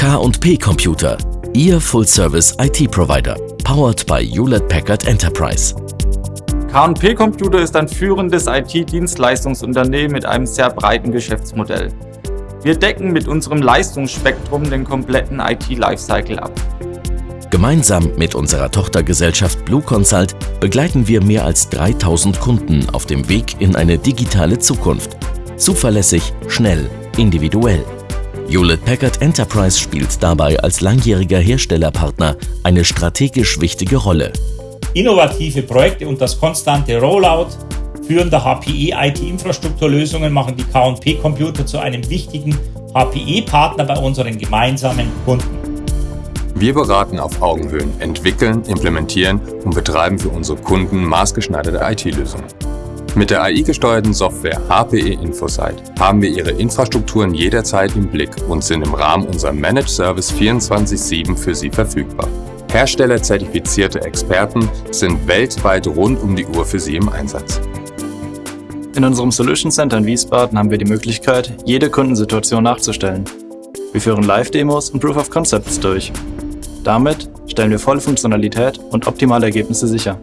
K&P Computer, Ihr Full-Service IT-Provider, powered by Hewlett Packard Enterprise. K&P Computer ist ein führendes IT-Dienstleistungsunternehmen mit einem sehr breiten Geschäftsmodell. Wir decken mit unserem Leistungsspektrum den kompletten IT-Lifecycle ab. Gemeinsam mit unserer Tochtergesellschaft Blue Consult begleiten wir mehr als 3000 Kunden auf dem Weg in eine digitale Zukunft. Zuverlässig, schnell, individuell. Hewlett Packard Enterprise spielt dabei als langjähriger Herstellerpartner eine strategisch wichtige Rolle. Innovative Projekte und das konstante Rollout führender HPE-IT-Infrastrukturlösungen machen die K&P Computer zu einem wichtigen HPE-Partner bei unseren gemeinsamen Kunden. Wir beraten auf Augenhöhen, entwickeln, implementieren und betreiben für unsere Kunden maßgeschneiderte IT-Lösungen. Mit der AI-gesteuerten Software HPE Infosight haben wir Ihre Infrastrukturen jederzeit im Blick und sind im Rahmen unserer Managed Service 24-7 für Sie verfügbar. Herstellerzertifizierte Experten sind weltweit rund um die Uhr für Sie im Einsatz. In unserem Solution Center in Wiesbaden haben wir die Möglichkeit, jede Kundensituation nachzustellen. Wir führen Live-Demos und Proof of Concepts durch. Damit stellen wir volle Funktionalität und optimale Ergebnisse sicher.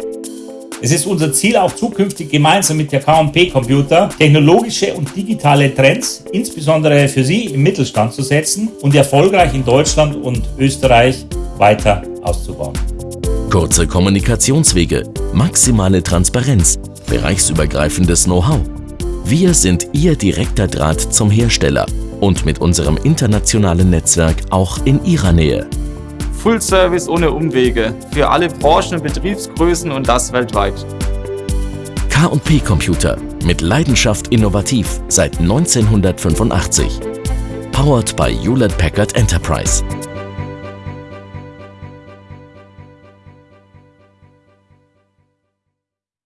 Es ist unser Ziel, auch zukünftig gemeinsam mit der K&P Computer technologische und digitale Trends, insbesondere für Sie im Mittelstand zu setzen und erfolgreich in Deutschland und Österreich weiter auszubauen. Kurze Kommunikationswege, maximale Transparenz, bereichsübergreifendes Know-how. Wir sind Ihr direkter Draht zum Hersteller und mit unserem internationalen Netzwerk auch in Ihrer Nähe. Full Service ohne Umwege für alle Branchen und Betriebsgrößen und das weltweit. K&P Computer mit Leidenschaft innovativ seit 1985. Powered by Hewlett Packard Enterprise.